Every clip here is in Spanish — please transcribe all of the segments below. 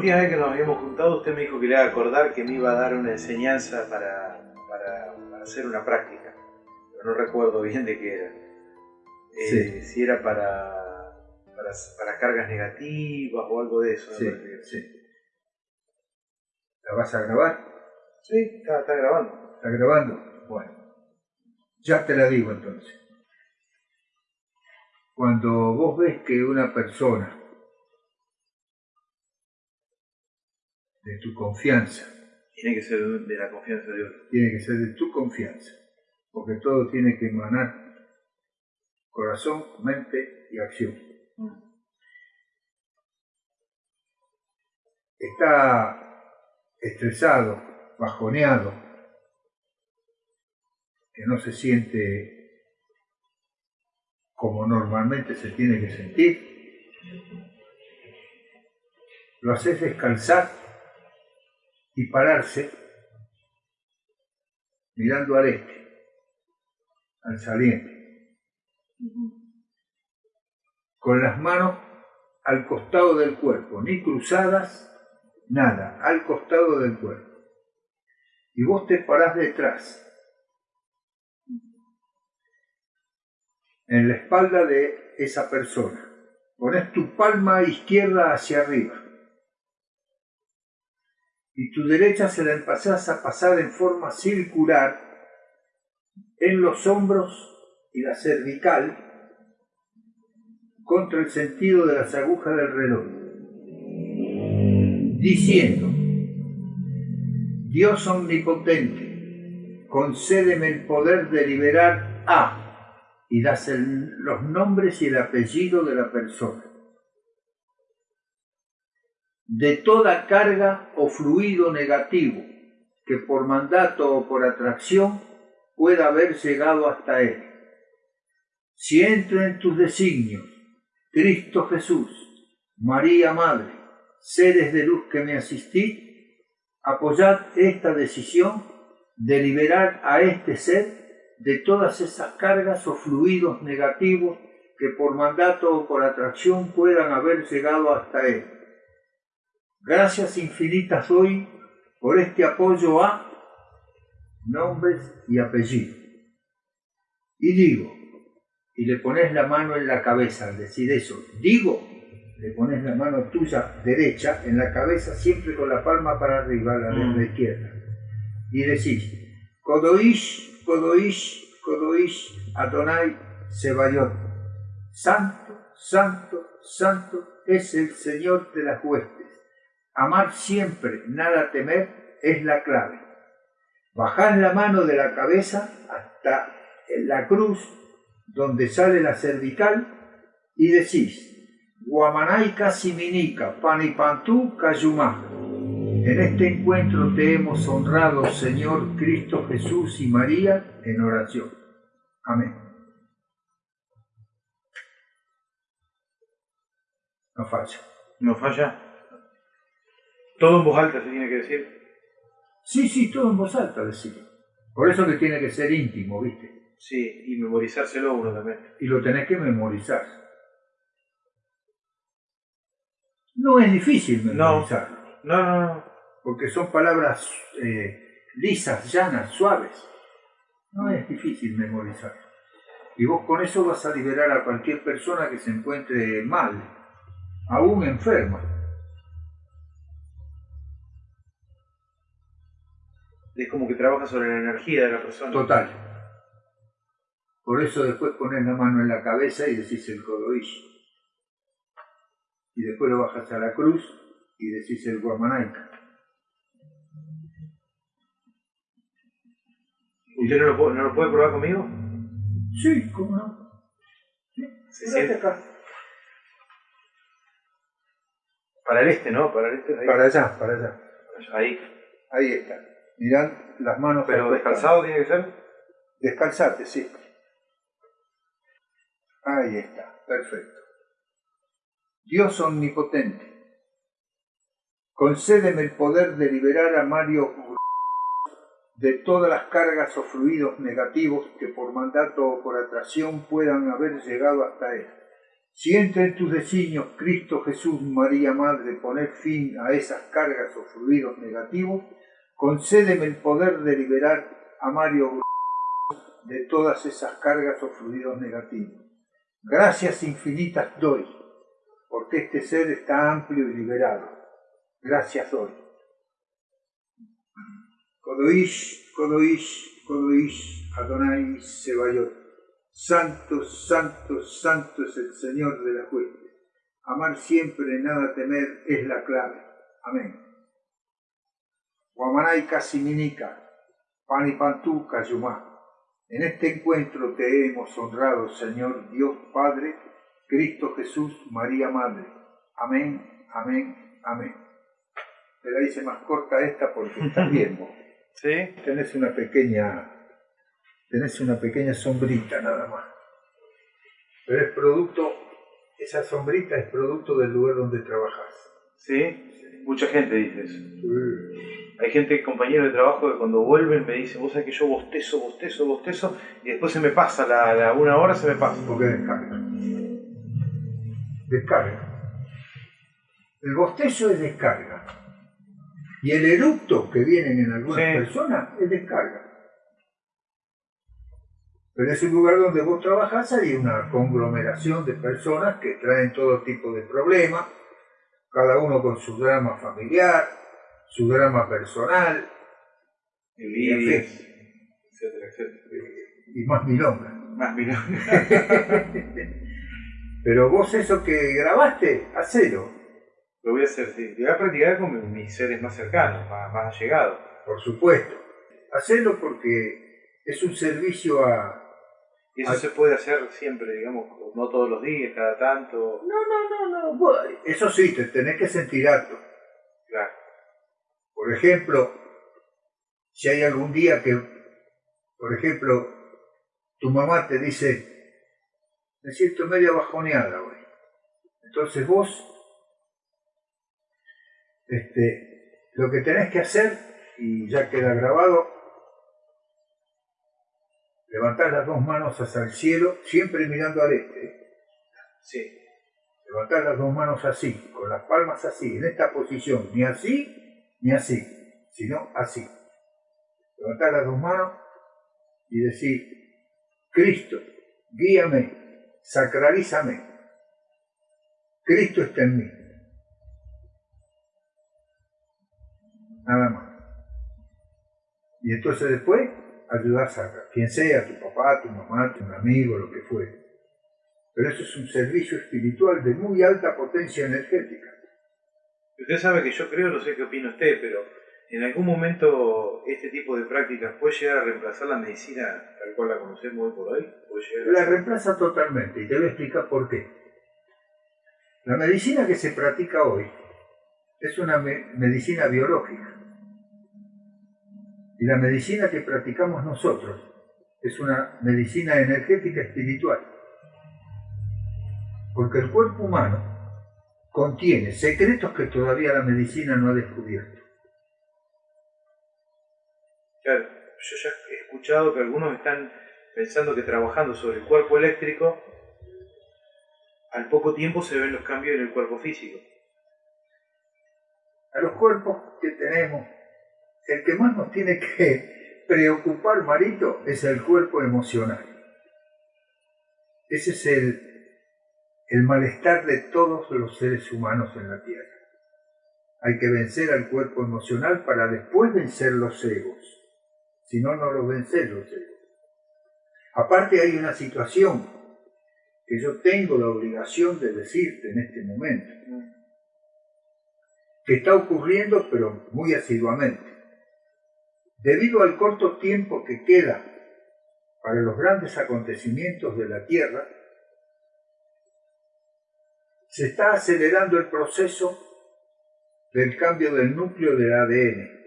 La última vez que nos habíamos juntado, usted me dijo que le iba a acordar que me iba a dar una enseñanza para, para, para hacer una práctica. Pero no recuerdo bien de qué era. Eh, Si era para, para, para cargas negativas o algo de eso. Sí, sí. ¿La vas a grabar? Sí, está, está grabando. ¿Está grabando? Bueno, ya te la digo entonces. Cuando vos ves que una persona de tu confianza, Tiene que ser de la confianza de otro. tiene que ser de tu confianza, porque todo tiene que emanar corazón, mente y acción. Está estresado, bajoneado, que no se siente como normalmente se tiene que sentir, lo haces descansar y pararse mirando al este, al saliente, con las manos al costado del cuerpo, ni cruzadas, nada, al costado del cuerpo. Y vos te parás detrás, en la espalda de esa persona. Pones tu palma izquierda hacia arriba y tu derecha se la empezás a pasar en forma circular en los hombros y la cervical contra el sentido de las agujas del reloj, diciendo, Dios omnipotente, concédeme el poder de liberar a, y das los nombres y el apellido de la persona de toda carga o fluido negativo que por mandato o por atracción pueda haber llegado hasta él. Si entra en tus designios, Cristo Jesús, María Madre, seres de luz que me asistís, apoyad esta decisión de liberar a este ser de todas esas cargas o fluidos negativos que por mandato o por atracción puedan haber llegado hasta él. Gracias infinitas doy por este apoyo a nombres y apellidos. Y digo, y le pones la mano en la cabeza al decir eso, digo, le pones la mano tuya derecha en la cabeza siempre con la palma para arriba, la de Mm. la izquierda. Y decís, Kodoish, Kodoish, Kodoish, Adonai, Sebayot. Santo, santo, santo es el Señor de las huestes. Amar siempre, nada temer, es la clave. Bajás la mano de la cabeza hasta la cruz donde sale la cervical y decís, Guamanaika Siminica, Panipantú Cayumá. En este encuentro te hemos honrado, Señor Cristo Jesús y María, en oración. Amén. No falla. ¿No falla? Todo en voz alta se tiene que decir. Sí, sí, todo en voz alta decirlo. Por eso que tiene que ser íntimo, ¿viste? Sí, y memorizárselo uno también. Y lo tenés que memorizar. No es difícil No. memorizarlo, No, no, no. porque son palabras eh, lisas, llanas, suaves. No es difícil memorizarlo. Y vos con eso vas a liberar a cualquier persona que se encuentre mal, aún enferma. Es como que trabaja sobre la energía de la persona. Total. Por eso después pones la mano en la cabeza y decís el Kodoish. Y después lo bajas a la cruz y decís el Guamanaika. ¿Usted no lo, puede, no lo puede probar conmigo? Sí, ¿cómo no? Sí, siente. acá. Para el este, ¿no? Para el este. Ahí. Para allá, para allá. ahí. Ahí está. Mirad las manos. Pero al descalzado tiene que ser. Descalzate, sí. Ahí está, perfecto. Dios omnipotente, concédeme el poder de liberar a Mario de todas las cargas o fluidos negativos que por mandato o por atracción puedan haber llegado hasta él. Si entra en tus designios, Cristo Jesús, María Madre, poner fin a esas cargas o fluidos negativos, concédeme el poder de liberar a Mario de todas esas cargas o fluidos negativos. Gracias infinitas doy, porque este ser está amplio y liberado. Gracias doy. Kodoish, Kodoish, Kodoish, Adonai Sebayot. Santo, santo, santo es el Señor de la huestes. Amar siempre, nada temer, es la clave. Amén. Guamanay Casiminica, Panipantú Cayumá. En este encuentro te hemos honrado, Señor Dios Padre, Cristo Jesús, María Madre. Amén, amén, amén. Te la hice más corta esta porque estás bien, ¿Sí? Tenés una pequeña tenés una pequeña sombrita nada más. Pero es producto, esa sombrita es producto del lugar donde trabajas. ¿Sí? Mucha gente dice eso. Hay gente, compañeros de trabajo, que cuando vuelven me dicen, vos sabés que yo bostezo, bostezo, bostezo, y después se me pasa, la, la una hora se me pasa. Porque descarga. Descarga. El bostezo es descarga. Y el eructo que vienen en algunas Sí. personas es descarga. Pero es un lugar donde vos trabajás, hay una conglomeración de personas que traen todo tipo de problemas, cada uno con su drama familiar, su drama personal Envidias, etcétera, etcétera. y más milonga. Más mira. Pero vos eso que grabaste, hacelo, Lo voy a hacer, sí. Lo voy a practicar con mis seres más cercanos, más, más allegados. por supuesto. Hacelo porque es un servicio a... Y eso se puede hacer siempre, digamos, no todos los días, cada tanto. No, no, no, no. Eso sí, te tenés que sentir apto. Claro. Por ejemplo, si hay algún día que, por ejemplo, tu mamá te dice, me siento medio bajoneada hoy. Entonces vos, este, lo que tenés que hacer, y ya queda grabado, levantar las dos manos hacia el cielo, siempre mirando al este. Sí. Levantar las dos manos así, con las palmas así, en esta posición, ni así ni así, sino así. Levantar las dos manos y decir, Cristo, guíame, sacralízame. Cristo está en mí. Nada más. Y entonces después ayudás a quien sea, tu papá, tu mamá, tu amigo, lo que fuere. Pero eso es un servicio espiritual de muy alta potencia energética. Usted sabe que yo creo, no sé qué opina usted, pero en algún momento este tipo de prácticas puede llegar a reemplazar la medicina tal cual la conocemos hoy por hoy. Puede a La reemplaza totalmente y te voy a explicar por qué. La medicina que se practica hoy es una me- medicina biológica. Y la medicina que practicamos nosotros es una medicina energética espiritual. Porque el cuerpo humano contiene secretos que todavía la medicina no ha descubierto. Claro, yo ya he escuchado que algunos están pensando que trabajando sobre el cuerpo eléctrico, al poco tiempo se ven los cambios en el cuerpo físico. a los cuerpos que tenemos, el que más nos tiene que preocupar, Marito, es el cuerpo emocional. Ese es el, el malestar de todos los seres humanos en la Tierra. Hay que vencer al cuerpo emocional para después vencer los egos. Si no, no los vencer los egos. Aparte hay una situación que yo tengo la obligación de decirte en este momento que está ocurriendo, pero muy asiduamente. Debido al corto tiempo que queda para los grandes acontecimientos de la Tierra, se está acelerando el proceso del cambio del núcleo del ADN.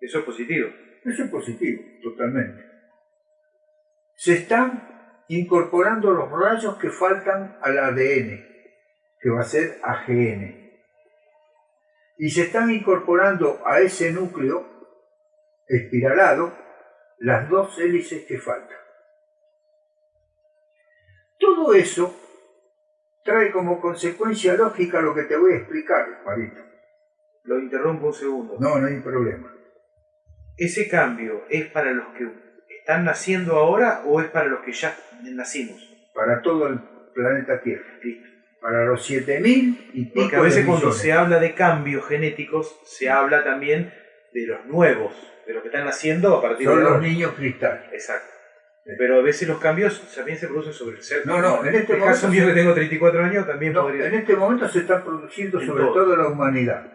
Eso es positivo. Eso es positivo, totalmente. Se están incorporando los rayos que faltan al ADN, que va a ser AGN. Y se están incorporando a ese núcleo espiralado las dos hélices que faltan. Todo eso trae como consecuencia lógica lo que te voy a explicar, Marito. Lo interrumpo un segundo. No, no hay problema. ¿Ese cambio es para los que están naciendo ahora o es para los que ya nacimos? Para todo el planeta Tierra. Para los 7000 y pico Porque a veces cuando se habla de cambios genéticos, se habla también de los nuevos, de los que están naciendo a partir Son de los ahora. niños cristales. Exacto. Pero a veces los cambios también se producen sobre el ser. No, no, en este el caso mío que tengo 34 años también No, podría en este momento se está produciendo En sobre todo. todo la humanidad.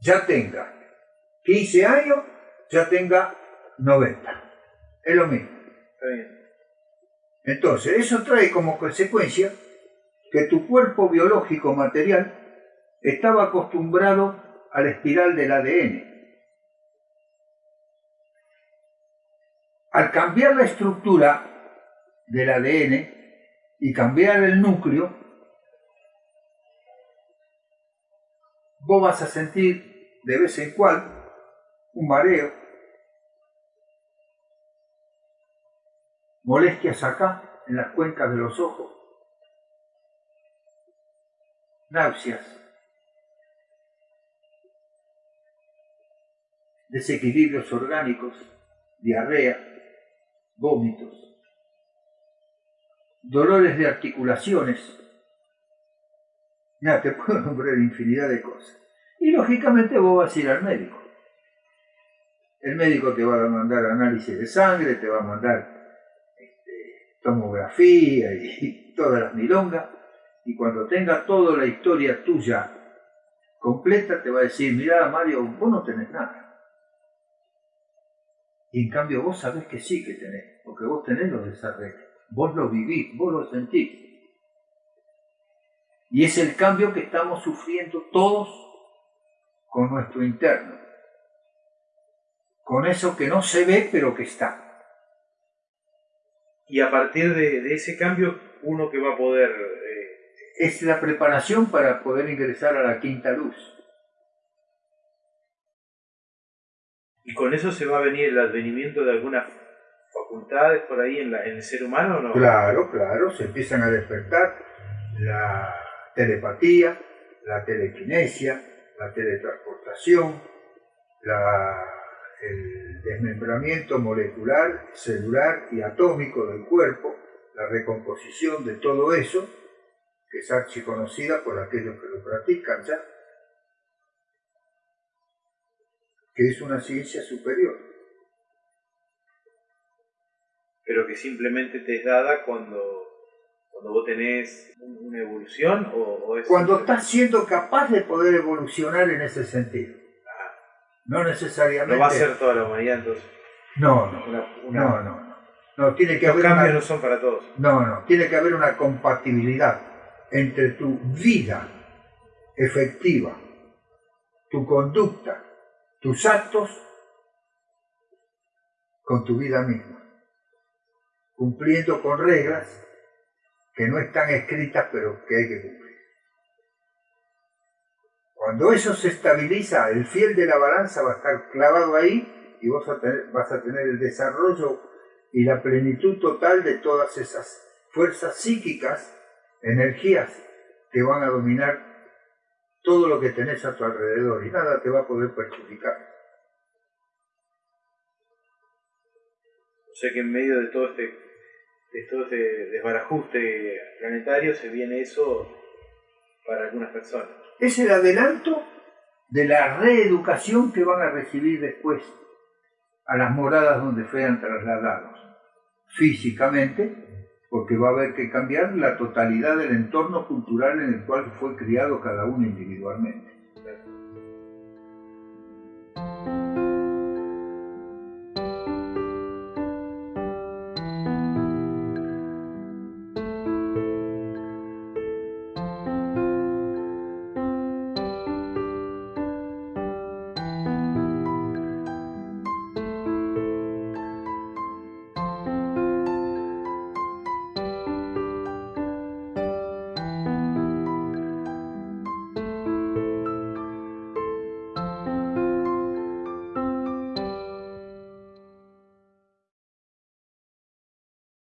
Ya tenga 15 años, ya tenga 90. Es lo mismo. Está bien. Entonces, eso trae como consecuencia que tu cuerpo biológico material estaba acostumbrado a la espiral del ADN. Al cambiar la estructura del ADN y cambiar el núcleo, vos vas a sentir de vez en cuando un mareo, molestias acá, en las cuencas de los ojos, náuseas, desequilibrios orgánicos, diarrea, vómitos, dolores de articulaciones. Ya te puedo nombrar infinidad de cosas. Y lógicamente vos vas a ir al médico. El médico te va a mandar análisis de sangre, te va a mandar este, tomografía y todas las milongas. Y cuando tenga toda la historia tuya completa, te va a decir, mira Mario, vos no tenés nada. Y en cambio vos sabés que sí que tenés, porque vos tenés los desarreglos, vos lo vivís, vos lo sentís. Y es el cambio que estamos sufriendo todos con nuestro interno, con eso que no se ve pero que está. Y a partir de, de ese cambio, uno que va a poder... eh, Es la preparación para poder ingresar a la quinta luz. ¿Y con eso se va a venir el advenimiento de algunas facultades por ahí en, la- en el ser humano no? Claro, claro, se empiezan a despertar la telepatía, la telequinesia, la teletransportación, la- el desmembramiento molecular, celular y atómico del cuerpo, la recomposición de todo eso, que es archiconocida por aquellos que lo practican ya, que es una ciencia superior. Pero que simplemente te es dada cuando, cuando vos tenés un- una evolución o, o es... Cuando estás siendo capaz de poder evolucionar en ese sentido. No necesariamente. No va a ser toda la humanidad entonces. No, no, Una, una- no, no, no. No, tiene que Los haber cambios una, no son para todos. no, no, tiene que haber una compatibilidad entre tu vida efectiva, tu conducta, tus actos con tu vida misma, cumpliendo con reglas que no están escritas pero que hay que cumplir. Cuando eso se estabiliza, el fiel de la balanza va a estar clavado ahí y vos vas a tener el desarrollo y la plenitud total de todas esas fuerzas psíquicas, energías que van a dominar todo lo que tenés a tu alrededor y nada te va a poder perjudicar. O sea que en medio de todo este, de todo este desbarajuste planetario se viene eso para algunas personas. Es el adelanto de la reeducación que van a recibir después a las moradas donde fueran trasladados físicamente, porque va a haber que cambiar la totalidad del entorno cultural en el cual fue criado cada uno individualmente.